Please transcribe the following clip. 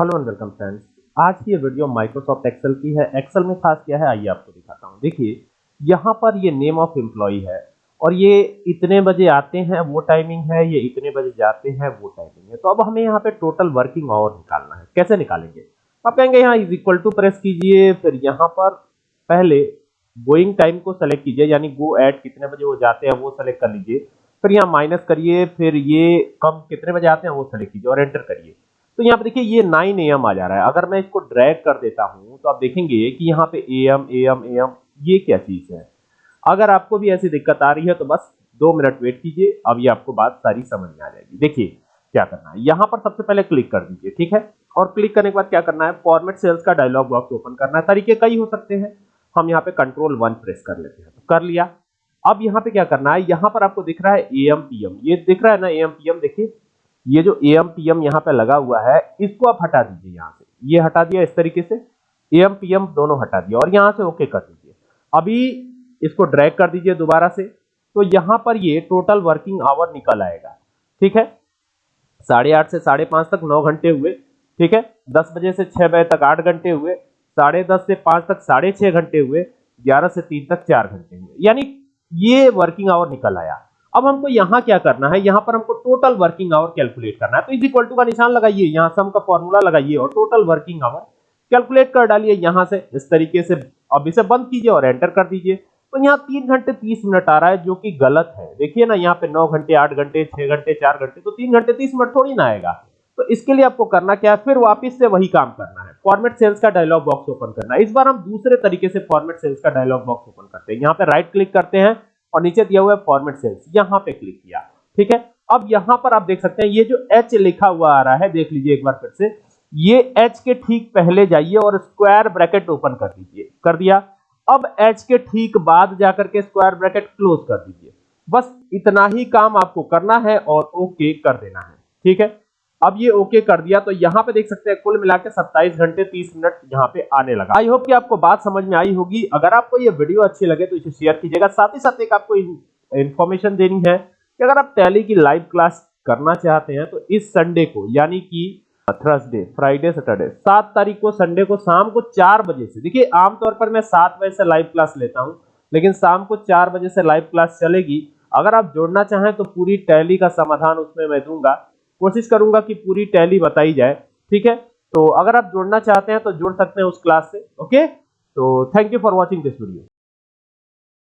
Hello and welcome friends. आज की ये वीडियो माइक्रोसॉफ्ट एक्सेल की है। एक्सेल में खास क्या है, आइए आपको दिखाता हूँ। देखिए, यहाँ पर ये नेम ऑफ़ एम्प्लॉय है और ये इतने बजे आते हैं, वो टाइमिंग है, ये इतने बजे जाते हैं, वो टाइमिंग है। तो अब हमें यहाँ पे टोटल वर्किंग आवर निकालना है। कैसे निकालेंगे? आप कहेंगे, यहाँ इज़ इक्वल टू प्रेस कीजिए, फिर यहाँ पर पहले गोइंग टाइम को सेलेक्ट कीजिए, यानी गो एट कितने बजे वो जाते हैं, वो सेलेक्ट कर लीजिए। फिर यहाँ माइनस करिए, फिर ये कम कितने बजे आते हैं, वो सेलेक्ट कीजिए और एंटर करिए। तो यहाँ पे देखिए ये 9 एम आ जा रहा है। अगर मैं इसको ड्रैग कर देता हूँ तो आप देखेंगे कि यहाँ पे एम एम एम ये क्या चीज़ है? अगर आपको भी ऐसी दिक्कत आ रही है तो बस दो मिनट वेट कीजिए, अब ये आपको बात सारी समझ में आ जाएगी। देखिए क्या करना है। यहाँ पर सबसे पहले क्लिक कर दीजिए, ठीक है? और क्लिक करने के बाद क्या करना है? फॉर्मेट सेल्स का डायलॉग बॉक्स ओपन करना है। तरीके कई हो सकते हैं। हम यहाँ पे कंट्रोल वन प्रेस कर लेते हैं। तो कर लिया। अब यहाँ पे क्या करना है? यहाँ पर आपको दिख रहा है एम पी एम ये दिख रहा है ना एम पी एम देखिए ये जो एम पी एम यहाँ पे लगा हुआ है, इसको आप हटा दीजिए यहाँ से। ये हटा दिया इस तरीके से। एम पी एम दोनों हटा दिया और यहाँ से ओके कर दीजिए। अभी इसको ड्रैग कर दीजिए दोबारा से। तो यहाँ पर ये टोटल वर्किंग आवर निकल आएगा। ठीक है? साढ़े आठ से साढ़े पाँच तक नौ घंटे हुए। ठीक है? दस बजे से छह बजे तक आठ घंटे हुए। साढ़े दस से पाँच तक साढ़े छह घंटे हुए। ग्यारह से तीन तक चार घंटे हुए। यानी ये वर्किंग आवर निकल आया। अब हमको यहाँ क्या करना है? यहाँ पर हमको टोटल वर्किंग आवर कैलकुलेट करना है। तो इज़ इक्वल टू का निशान लगाइए। यहाँ सम का फॉर्मूला लगाइए और टोटल वर्किंग आवर कैलकुलेट कर डालिए यहाँ से। इस तरीके से अब इसे बंद कीजिए और एंटर कर दीजिए। तो यहाँ तीन घंटे तीस मिनट आ रहा है, जो कि गलत है। देखिए ना, यहाँ पे नौ घंटे, आठ घंटे, छह घंटे, चार घंटे तो तीन घंटे तीस मिनट थोड़ी ना आएगा। तो इसके लिए आपको करना क्या है? फिर वापस से वही काम करना है। फॉर्मेट सेल्स का डायलॉग बॉक्स ओपन करना है। इस बार हम दूसरे तरीके से फॉर्मेट सेल्स का डायलॉग बॉक्स ओपन करते हैं। यहाँ पे राइट क्लिक करते हैं। और नीचे दिया हुआ है फॉर्मेट सेल्स यहाँ पे क्लिक किया। ठीक है? अब यहाँ पर आप देख सकते हैं, ये जो एच लिखा हुआ आ रहा है, देख लीजिए एक बार फिर से, ये एच के ठीक पहले जाइए और स्क्वायर ब्रैकेट ओपन कर दीजिए। कर दिया? अब एच के ठीक बाद जाकर के स्क्वायर ब्रैकेट क्लोज कर दीजिए। बस इतना ही काम आपको करना है और ओके कर देना है। ठीक है? अब ये ओके कर दिया तो यहाँ पे देख सकते हैं कुल मिला के सत्ताईस घंटे तीस मिनट यहाँ पे आने लगा। आई होप कि आपको बात समझ में आई होगी। अगर आपको ये वीडियो अच्छी लगे तो इसे शेयर कीजिएगा। साथ ही साथ एक आपको इन्फॉर्मेशन देनी है कि अगर आप टैली की लाइव क्लास करना चाहते हैं तो इस संडे को, यानी कि थर्सडे फ्राइडे सैटरडे सात तारीख को संडे को शाम को चार बजे से, देखिए आमतौर पर मैं सात बजे से लाइव क्लास लेता हूँ, लेकिन शाम को चार बजे से लाइव क्लास चलेगी। अगर आप जोड़ना चाहें तो पूरी टैली का समाधान उसमें मैं दूँगा। कोशिश करूँगा कि पूरी टैली बताई जाए, ठीक है? तो अगर आप जुड़ना चाहते हैं तो जुड़ सकते हैं उस क्लास से, ओके? तो thank you for watching this video